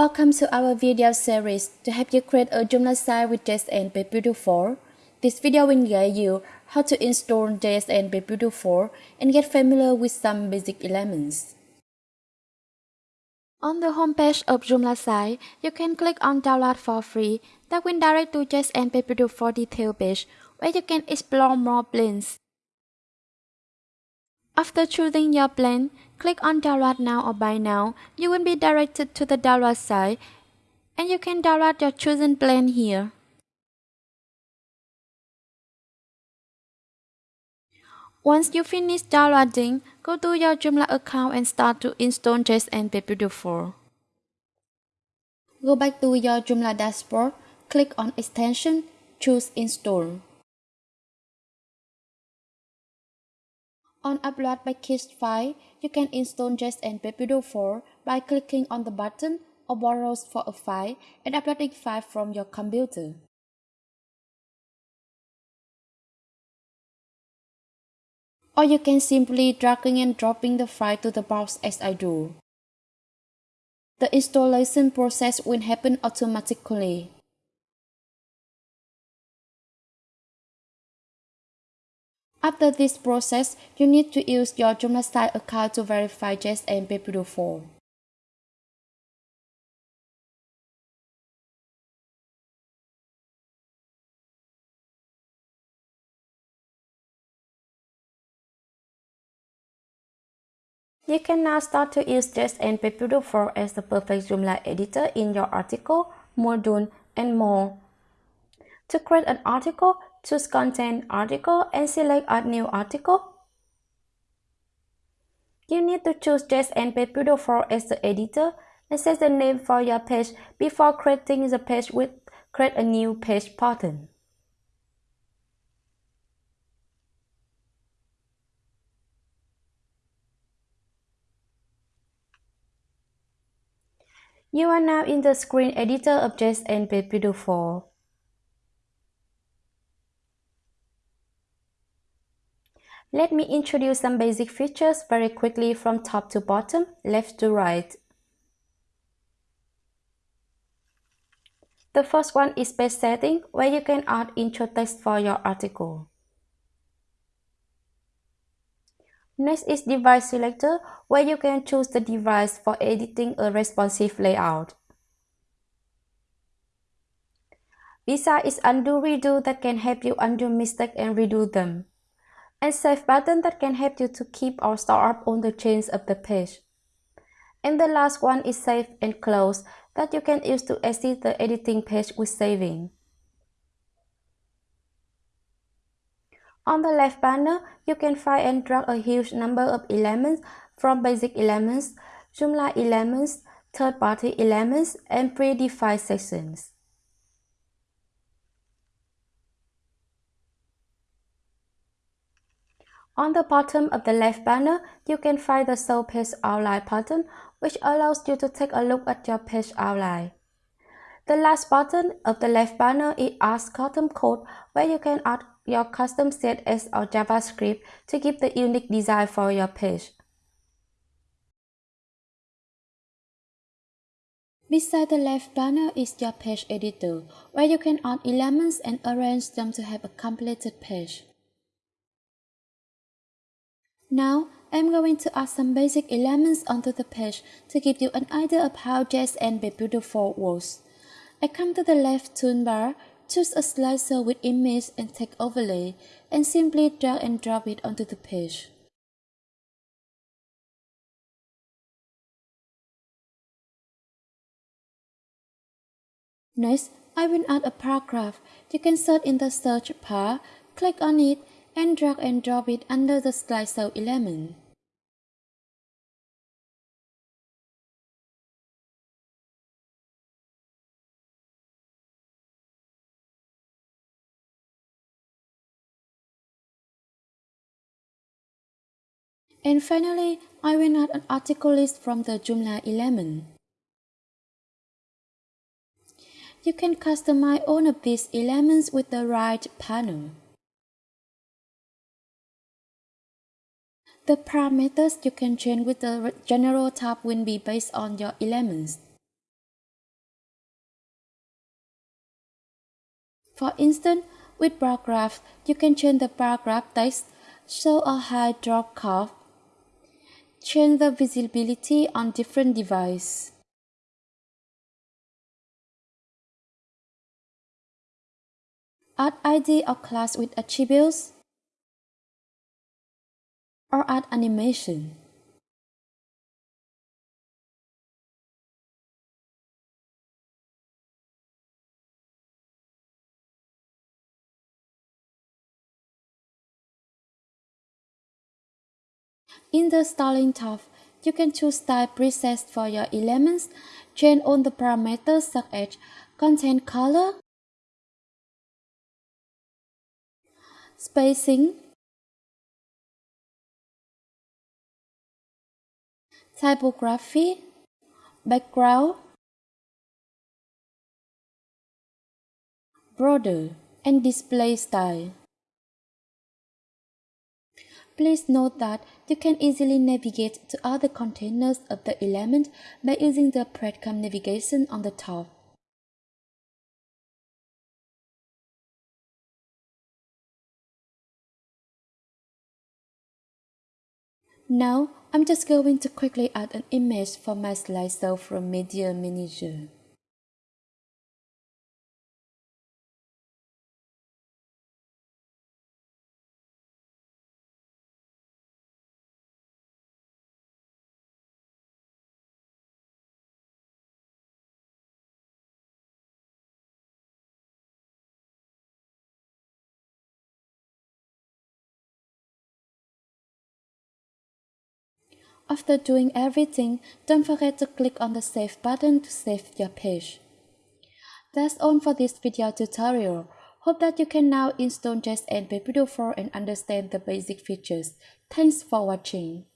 Welcome to our video series to help you create a Joomla site with JSN PageBuilder 4. This video will guide you how to install JSN PageBuilder 4 and get familiar with some basic elements. On the homepage of Joomla site, you can click on Download for free that will direct to JSN PageBuilder 4 detail page where you can explore more plans. After choosing your plan, click on download now or buy now. You will be directed to the download site and you can download your chosen plan here. Once you finish downloading, go to your Joomla account and start to install JSN PageBuilder 4. Go back to your Joomla dashboard, click on Extension, choose Install. On Upload by Package file, you can install JSON Beautiful 4 by clicking on the button or browse for a file and uploading file from your computer. Or you can simply dragging and dropping the file to the box as I do. The installation process will happen automatically. After this process, you need to use your Joomla site account to verify JSN PageBuilder 4. You can now start to use JSN PageBuilder 4 as the perfect Joomla editor in your article, module, and more. To create an article, choose Content Article and select Add New Article. You need to choose JSN PageBuilder 4 as the editor and set the name for your page before creating the page with Create a New Page button. You are now in the screen editor of JSN PageBuilder 4. Let me introduce some basic features very quickly from top to bottom, left to right. The first one is page setting, where you can add intro text for your article. Next is device selector, where you can choose the device for editing a responsive layout. Beside is undo redo that can help you undo mistakes and redo them and save button that can help you to keep or store up on the change of the page. And the last one is save and close that you can use to exit the editing page with saving. On the left panel, you can find and drag a huge number of elements from basic elements, Joomla elements, third-party elements, and predefined sections. On the bottom of the left banner, you can find the Show Page Outline button, which allows you to take a look at your page outline. The last button of the left banner is Add Custom Code, where you can add your custom CSS or JavaScript to give the unique design for your page. Beside the left banner is your page editor, where you can add elements and arrange them to have a completed page. Now, I'm going to add some basic elements onto the page to give you an idea of how JSN PageBuilder 4 works. I come to the left toolbar, choose a slicer with image and text overlay, and simply drag and drop it onto the page. Next, I will add a paragraph. You can search in the search bar, click on it, and drag and drop it under the slideshow element. And finally, I will add an article list from the Joomla element. You can customize all of these elements with the right panel. The parameters you can change with the general tab will be based on your elements. For instance, with bar graph, you can change the bar graph text, show a high drop curve, change the visibility on different device. Add ID or class with attributes, or add animation. In the styling tab, you can choose style presets for your elements, change all the parameters such as content color, spacing, typography, background, border, and display style. Please note that you can easily navigate to other containers of the element by using the breadcrumb navigation on the top. Now, I'm just going to quickly add an image for my slideshow from Media Manager. After doing everything, don't forget to click on the Save button to save your page. That's all for this video tutorial. Hope that you can now install JSN PageBuilder 4 and understand the basic features. Thanks for watching.